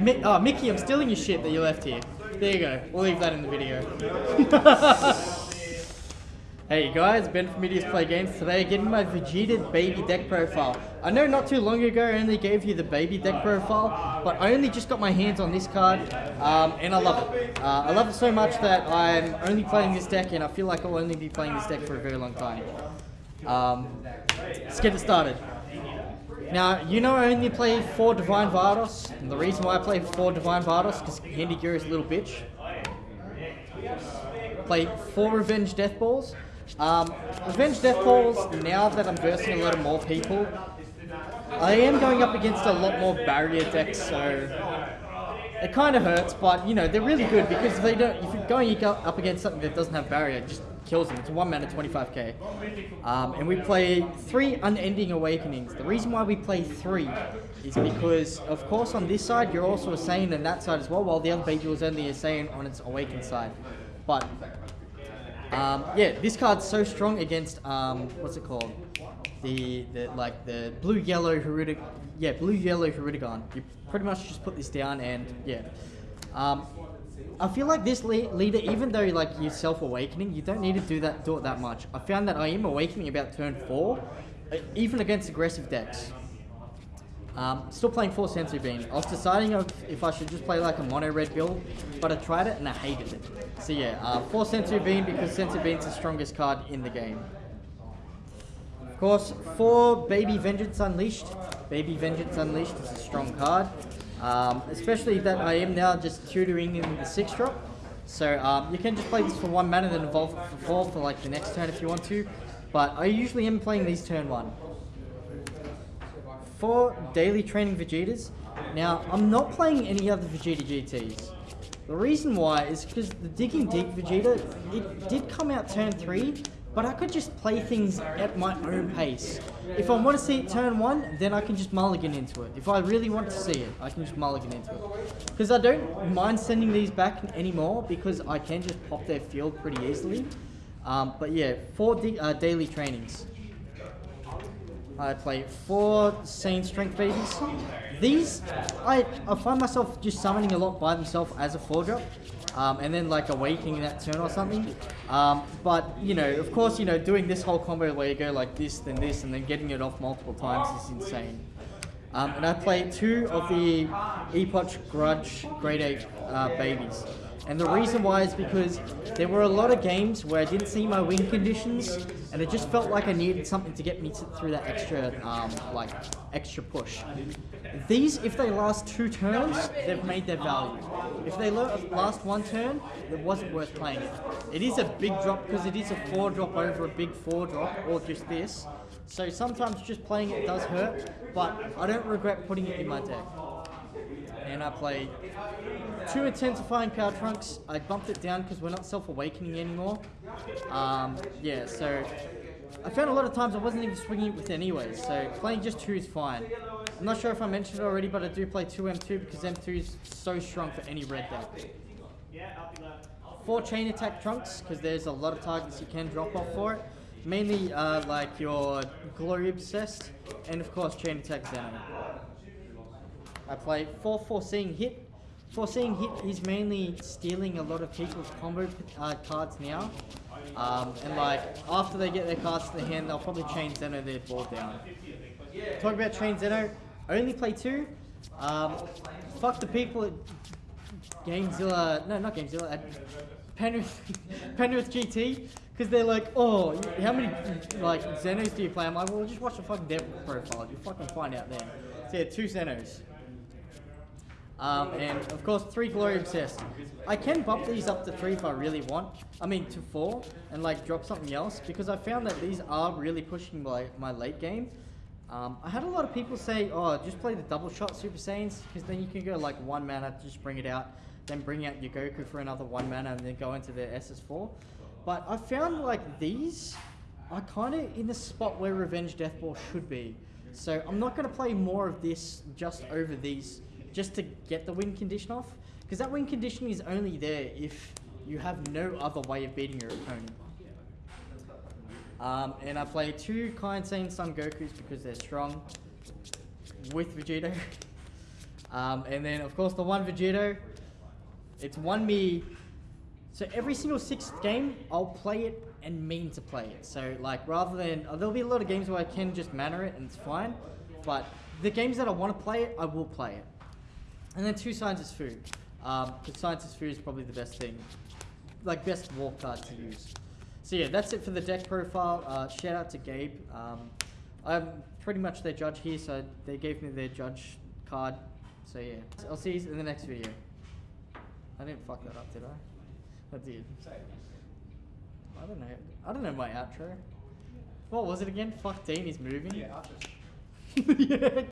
Mi- oh, Mickey, I'm stealing your shit that you left here. There you go. We'll leave that in the video. hey guys, Ben from Media's Play Games. Today, getting my Vegeta baby deck profile. I know not too long ago I only gave you the baby deck profile, but I only just got my hands on this card, um, and I love it. Uh, I love it so much that I'm only playing this deck, and I feel like I'll only be playing this deck for a very long time. Um, let's get it started. Now, you know I only play 4 Divine Vados, and the reason why I play 4 Divine Vados is because Handy is a little bitch. Play 4 Revenge Death Balls. Um, Revenge Death Balls, now that I'm versing a lot of more people, I am going up against a lot more barrier decks, so it kind of hurts, but you know, they're really good because if they don't, if you're going up against something that doesn't have barrier, just kills them. It's a one mana 25k. Um, and we play three Unending Awakenings. The reason why we play three is because, of course, on this side, you're also a Saiyan on that side as well, while the other Beidou is only a Saiyan on its Awakened side. But, um, yeah, this card's so strong against, um, what's it called? The, the like, the blue-yellow Hirudegarn. Yeah, blue-yellow Hirudegarn. You pretty much just put this down and, yeah. I feel like this le leader, even though like you're self-awakening, you don't need to do that do it that much. I found that I am awakening about turn four, uh, even against aggressive decks. Um, still playing 4 Senzu Bean. I was deciding if I should just play like a mono red build, but I tried it and I hated it. So yeah, uh, 4 Senzu Bean because Senzu Bean's the strongest card in the game. Of course, 4 Baby Vengeance Unleashed. Baby Vengeance Unleashed is a strong card. Um, especially that I am now just tutoring in the 6 drop. So um, you can just play this for 1 mana then evolve for 4 for like the next turn if you want to. But I usually am playing these turn 1 for daily training Vegetas. Now, I'm not playing any other Vegeta GTs. The reason why is because the Digging Deep Vegeta, it did come out turn 3, but I could just play things at my own pace. If I want to see it turn 1, then I can just mulligan into it. If I really want to see it, I can just mulligan into it. Because I don't mind sending these back anymore, because I can just pop their field pretty easily. Um, but yeah, four uh, daily trainings. I play four Saiyan Strength Babies. These, I, I find myself just summoning a lot by themselves as a 4-drop. Um, and then like awakening that turn or something. Um, but, you know, of course, you know, doing this whole combo where you go like this, then this, and then getting it off multiple times is insane. Um, and I play two of the Epoch Grudge Great Ape uh, babies. And the reason why is because there were a lot of games where I didn't see my win conditions, and it just felt like I needed something to get me to, through that extra, um, like, extra push. These, if they last two turns, they've made their value. If they last one turn, it wasn't worth playing it. It is a big drop because it is a four drop over a big four drop, or just this. So sometimes just playing it does hurt, but I don't regret putting it in my deck and I played two intensifying power trunks. I bumped it down because we're not self-awakening anymore. Um, yeah, so I found a lot of times I wasn't even swinging it with anyway, so playing just two is fine. I'm not sure if I mentioned it already, but I do play two M2 because M2 is so strong for any red deck. Four chain attack trunks because there's a lot of targets you can drop off for it. Mainly uh, like your Glory Obsessed and of course chain attack Zeno. I play 4 Foreseeing Hit. Foreseeing Hit is mainly stealing a lot of people's combo uh, cards now. Um, and like, after they get their cards to the hand, they'll probably chain Zeno their board down. Talk about chain Zeno, I only play two. Um, fuck the people at Gamezilla, no not Gamezilla, at Penrith, Penrith GT. Because they're like, oh, how many like Zenos do you play? I'm like, well, just watch the fucking devil profile. You fucking find out then. So yeah, two Zenos. Um, and of course, three Glory Obsessed. I can bump these up to three if I really want. I mean, to four, and like drop something else, because I found that these are really pushing my, my late game. Um, I had a lot of people say, oh, just play the double shot Super Saiyans, because then you can go like one mana, just bring it out, then bring out your Goku for another one mana, and then go into the SS4. But I found like these are kind of in the spot where Revenge Death Ball should be. So I'm not going to play more of this just over these just to get the win condition off. Because that win condition is only there if you have no other way of beating your opponent. Um, and I play two Insane Son Gokus because they're strong with Vegeta. Um, and then of course the one Vegito. It's one me. So every single sixth game, I'll play it and mean to play it. So like rather than uh, there'll be a lot of games where I can just manner it and it's fine, but the games that I want to play it, I will play it. And then two scientist food. Um, because scientist food is probably the best thing, like best war card to use. So yeah, that's it for the deck profile. Uh, shout out to Gabe. Um, I'm pretty much their judge here, so they gave me their judge card. So yeah, I'll see you in the next video. I didn't fuck that up, did I? I did. I don't know. I don't know my outro. What was it again? Fuck Dean, he's moving. Yeah, yeah.